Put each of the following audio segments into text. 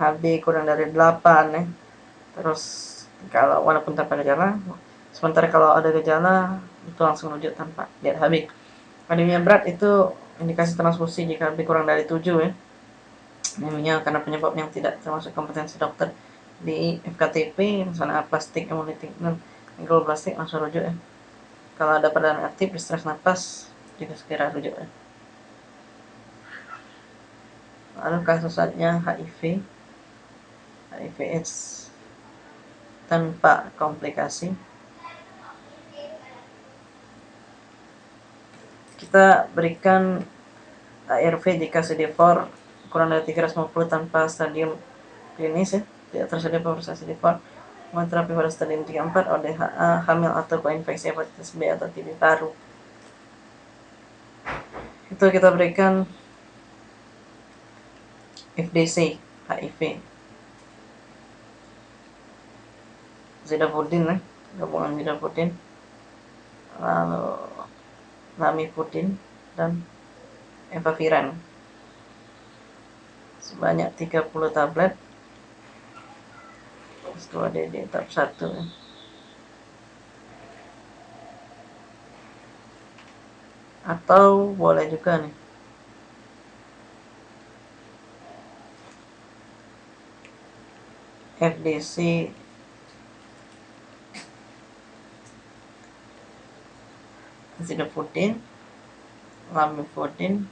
HB kurang dari 8 ya. Terus kalau walaupun tanpa gejala sementara kalau ada gejala itu langsung rujuk tanpa lihat HB anemia berat itu indikasi transfusi jika HB kurang dari 7 ya. Anemia karena penyebab yang tidak termasuk kompetensi dokter di FKTP misalnya plastik hemolytik dan plastik langsung rujuk ya. Kalau ada perdana aktif stres nafas juga segera rujuk ya. Lalu kasus saatnya HIV AIDS tanpa komplikasi. Kita berikan ARV jika CD4 kurang dari 350 tanpa stadium klinis ya. Tidak tersedia pemeriksaan CD4 terapi pada stadium 34 ODHA hamil atau koinfeksi hepatitis B atau TB paru. Itu kita berikan FDC HIV Zidapudin ya gabungan Zidapudin lalu Lamipudin dan Evaviran sebanyak 30 tablet. Setelah DD tahap 1 ya. atau boleh juga nih. FDC Azidoputin Lamifudin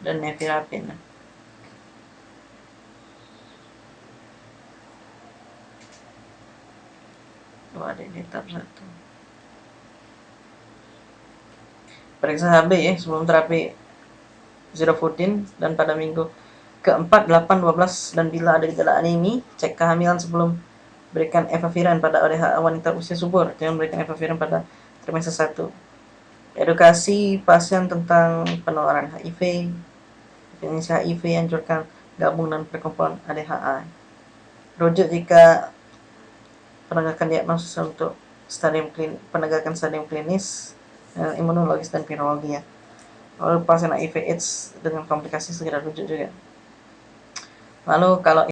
dan Nevirapin itu ada di tahap satu. Periksa HB ya sebelum terapi Zirofudin dan pada minggu keempat, 8, 12 dan bila ada gejala anemi cek kehamilan sebelum berikan evaviran pada wanita usia subur. Jangan berikan evaviran pada trimester 1 edukasi pasien tentang penularan HIV definisi HIV anjurkan gabung dan perkumpulan ADHA rujuk jika penegakan diagnosis untuk stadium klin, penegakan stadium klinis, uh, imunologis dan virologi ya. Lalu pasien HIV AIDS dengan komplikasi segera rujuk juga. Lalu kalau